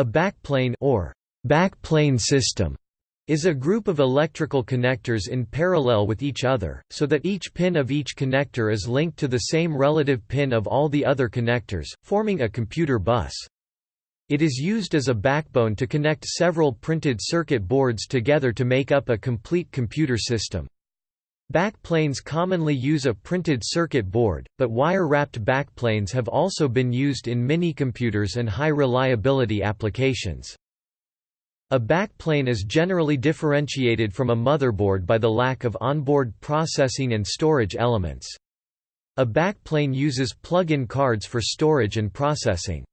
A backplane or backplane system is a group of electrical connectors in parallel with each other, so that each pin of each connector is linked to the same relative pin of all the other connectors, forming a computer bus. It is used as a backbone to connect several printed circuit boards together to make up a complete computer system. Backplanes commonly use a printed circuit board, but wire-wrapped backplanes have also been used in minicomputers and high-reliability applications. A backplane is generally differentiated from a motherboard by the lack of onboard processing and storage elements. A backplane uses plug-in cards for storage and processing.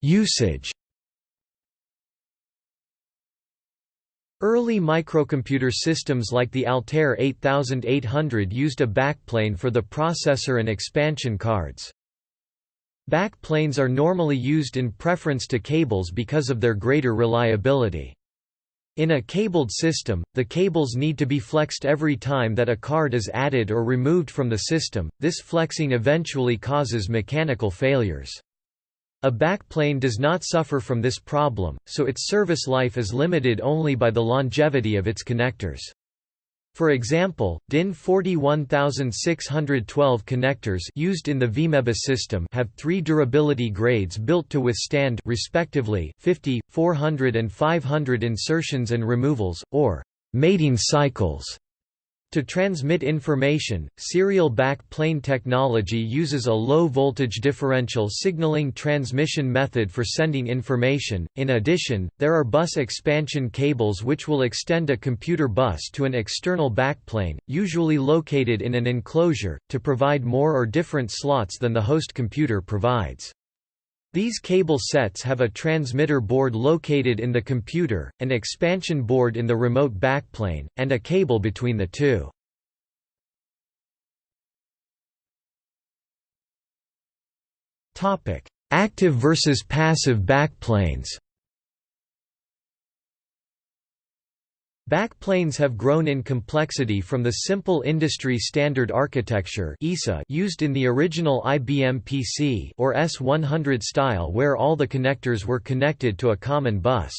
Usage Early microcomputer systems like the Altair 8800 used a backplane for the processor and expansion cards. Backplanes are normally used in preference to cables because of their greater reliability. In a cabled system, the cables need to be flexed every time that a card is added or removed from the system, this flexing eventually causes mechanical failures. A backplane does not suffer from this problem, so its service life is limited only by the longevity of its connectors. For example, DIN 41612 connectors used in the VMEbus system have three durability grades built to withstand respectively 50, 400 and 500 insertions and removals, or mating cycles. To transmit information, serial back plane technology uses a low-voltage differential signaling transmission method for sending information. In addition, there are bus expansion cables which will extend a computer bus to an external backplane, usually located in an enclosure, to provide more or different slots than the host computer provides. These cable sets have a transmitter board located in the computer, an expansion board in the remote backplane, and a cable between the two. Active versus passive backplanes Backplanes have grown in complexity from the simple industry standard architecture used in the original IBM PC or S100 style where all the connectors were connected to a common bus.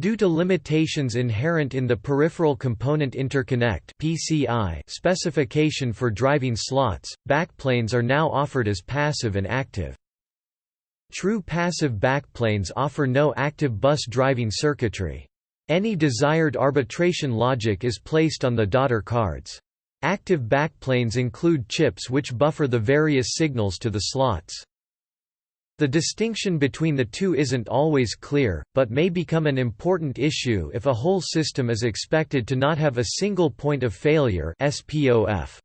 Due to limitations inherent in the Peripheral Component Interconnect (PCI) specification for driving slots, backplanes are now offered as passive and active. True passive backplanes offer no active bus driving circuitry. Any desired arbitration logic is placed on the daughter cards. Active backplanes include chips which buffer the various signals to the slots. The distinction between the two isn't always clear, but may become an important issue if a whole system is expected to not have a single point of failure SPOF.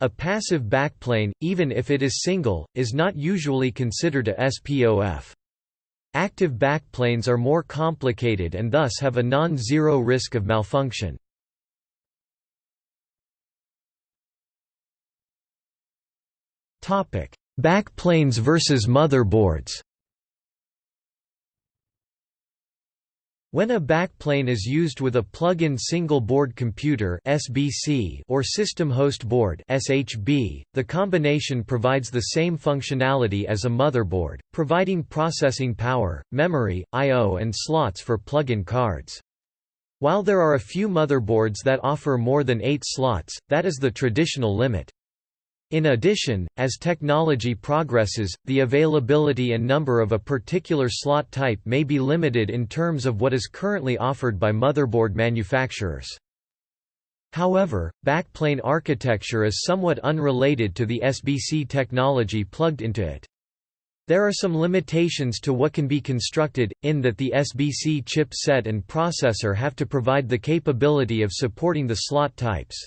A passive backplane, even if it is single, is not usually considered a SPOF. Active backplanes are more complicated and thus have a non-zero risk of malfunction. Backplanes versus motherboards When a backplane is used with a plug-in single-board computer (SBC) or system host board (SHB), the combination provides the same functionality as a motherboard, providing processing power, memory, I/O and slots for plug-in cards. While there are a few motherboards that offer more than 8 slots, that is the traditional limit. In addition, as technology progresses, the availability and number of a particular slot type may be limited in terms of what is currently offered by motherboard manufacturers. However, backplane architecture is somewhat unrelated to the SBC technology plugged into it. There are some limitations to what can be constructed, in that the SBC chip set and processor have to provide the capability of supporting the slot types.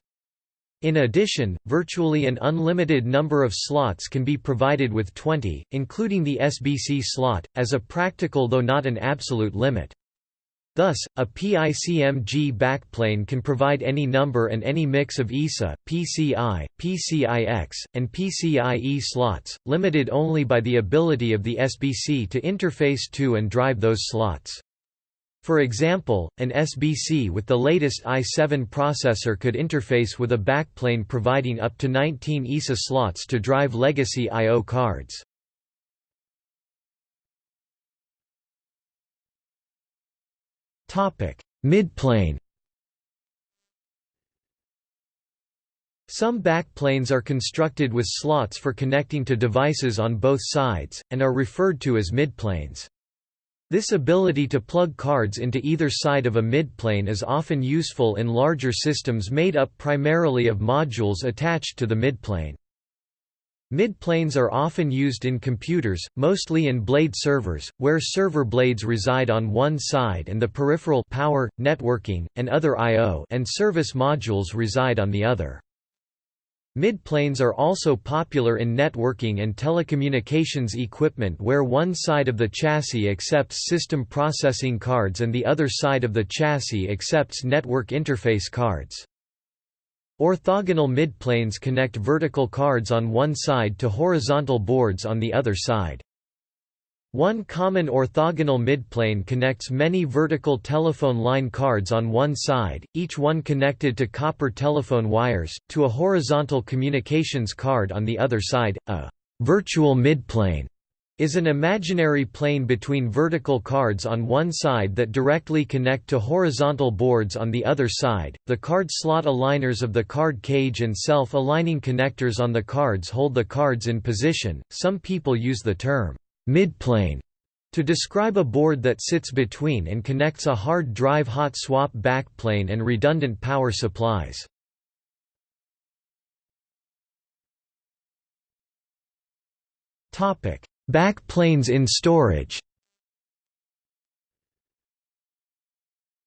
In addition, virtually an unlimited number of slots can be provided with 20, including the SBC slot, as a practical though not an absolute limit. Thus, a PICMG backplane can provide any number and any mix of ISA, PCI, PCIX, and PCIe slots, limited only by the ability of the SBC to interface to and drive those slots. For example, an SBC with the latest i7 processor could interface with a backplane providing up to 19 ISA slots to drive legacy I.O. cards. Midplane Some backplanes are constructed with slots for connecting to devices on both sides, and are referred to as midplanes. This ability to plug cards into either side of a midplane is often useful in larger systems made up primarily of modules attached to the midplane. Midplanes are often used in computers, mostly in blade servers, where server blades reside on one side and the peripheral power, networking, and other I.O. and service modules reside on the other. Midplanes are also popular in networking and telecommunications equipment where one side of the chassis accepts system processing cards and the other side of the chassis accepts network interface cards. Orthogonal midplanes connect vertical cards on one side to horizontal boards on the other side. One common orthogonal midplane connects many vertical telephone line cards on one side, each one connected to copper telephone wires, to a horizontal communications card on the other side. A virtual midplane is an imaginary plane between vertical cards on one side that directly connect to horizontal boards on the other side. The card slot aligners of the card cage and self-aligning connectors on the cards hold the cards in position. Some people use the term midplane to describe a board that sits between and connects a hard drive hot swap backplane and redundant power supplies. Topic: Backplanes in storage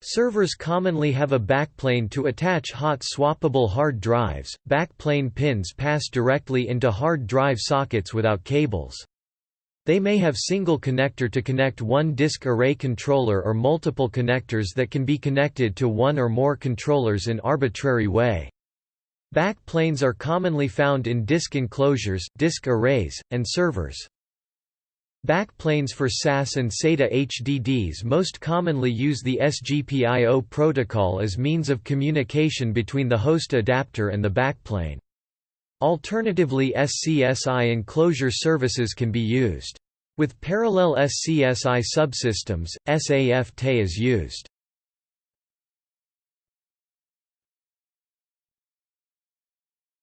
Servers commonly have a backplane to attach hot swappable hard drives. Backplane pins pass directly into hard drive sockets without cables. They may have single connector to connect one disk array controller or multiple connectors that can be connected to one or more controllers in arbitrary way. Backplanes are commonly found in disk enclosures, disk arrays, and servers. Backplanes for SAS and SATA HDDs most commonly use the SGPIO protocol as means of communication between the host adapter and the backplane. Alternatively SCSI enclosure services can be used. With parallel SCSI subsystems, SAF-TE is used.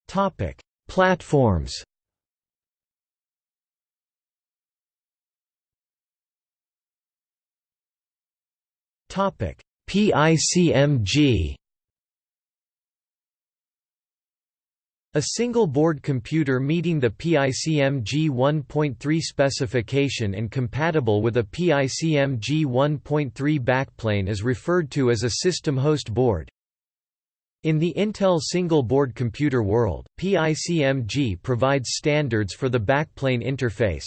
Topic: Platforms Topic: PICMG A single-board computer meeting the PICMG 1.3 specification and compatible with a PICMG 1.3 backplane is referred to as a system host board. In the Intel single-board computer world, PICMG provides standards for the backplane interface,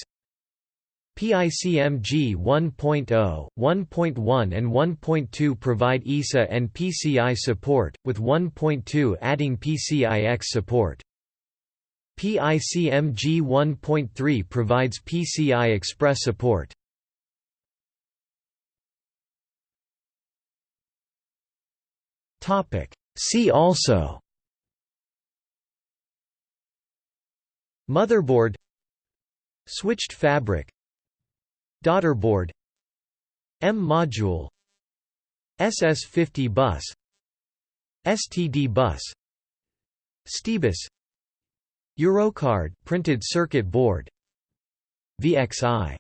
PICMG 1.0, 1.1 and 1.2 provide ISA and PCI support, with 1.2 adding PCIX support. PICMG 1.3 provides PCI Express support. See also Motherboard Switched fabric Daughterboard M-module SS50 bus. STD bus. STEbus Eurocard printed circuit board. VXI